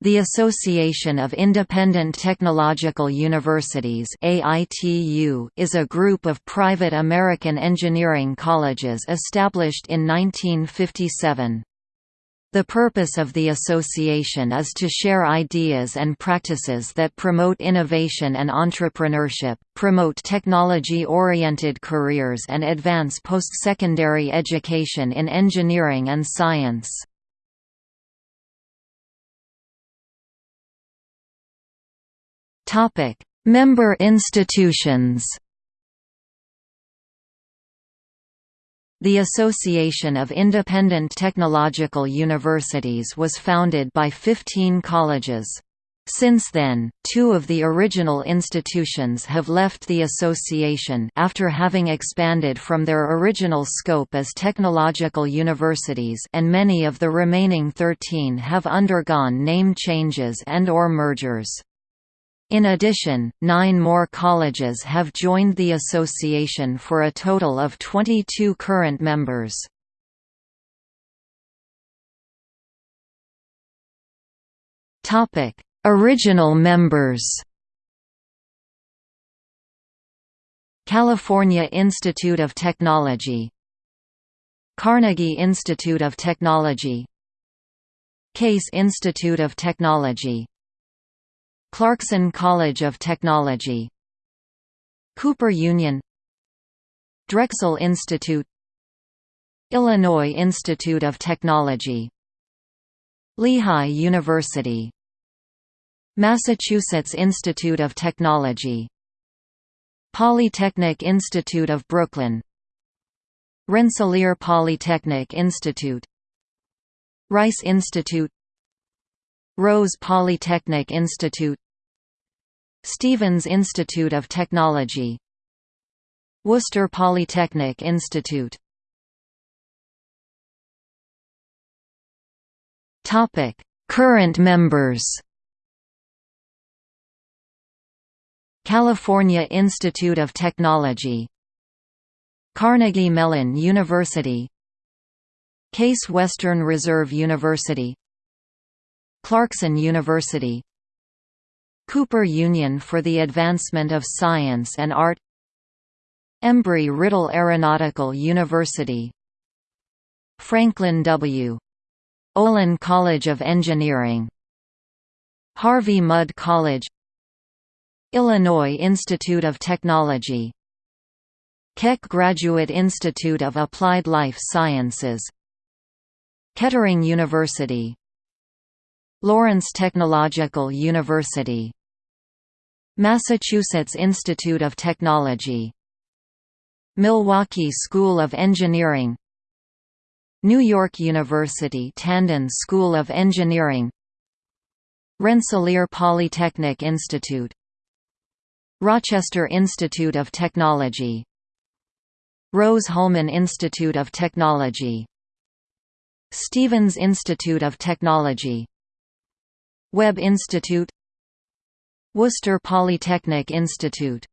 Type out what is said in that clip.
The Association of Independent Technological Universities is a group of private American engineering colleges established in 1957. The purpose of the association is to share ideas and practices that promote innovation and entrepreneurship, promote technology-oriented careers and advance post-secondary education in engineering and science. Topic: Member institutions. The Association of Independent Technological Universities was founded by 15 colleges. Since then, two of the original institutions have left the association after having expanded from their original scope as technological universities and many of the remaining 13 have undergone name changes and or mergers. In addition, nine more colleges have joined the association for a total of 22 current members. Original members. California Institute of Technology. Carnegie Institute of Technology. Case Institute of Technology Clarkson College of Technology Cooper Union Drexel Institute Illinois Institute of Technology Lehigh University Massachusetts Institute of Technology Polytechnic Institute of Brooklyn Rensselaer Polytechnic Institute Rice Institute Rose Polytechnic Institute Stevens Institute of Technology Worcester Polytechnic Institute. Topic: Current members. California Institute of Technology Carnegie Mellon University Case Western Reserve University Clarkson University. Cooper Union for the Advancement of Science and Art. Embry-Riddle Aeronautical University. Franklin W. Olin College of Engineering. Harvey Mudd College. Illinois Institute of Technology. Keck Graduate Institute of Applied Life Sciences. Kettering University Lawrence Technological University Massachusetts Institute of Technology Milwaukee School of Engineering New York University Tandon School of Engineering Rensselaer Polytechnic Institute Rochester Institute of Technology Rose-Hulman Institute of Technology Stevens Institute of Technology Webb Institute Worcester Polytechnic Institute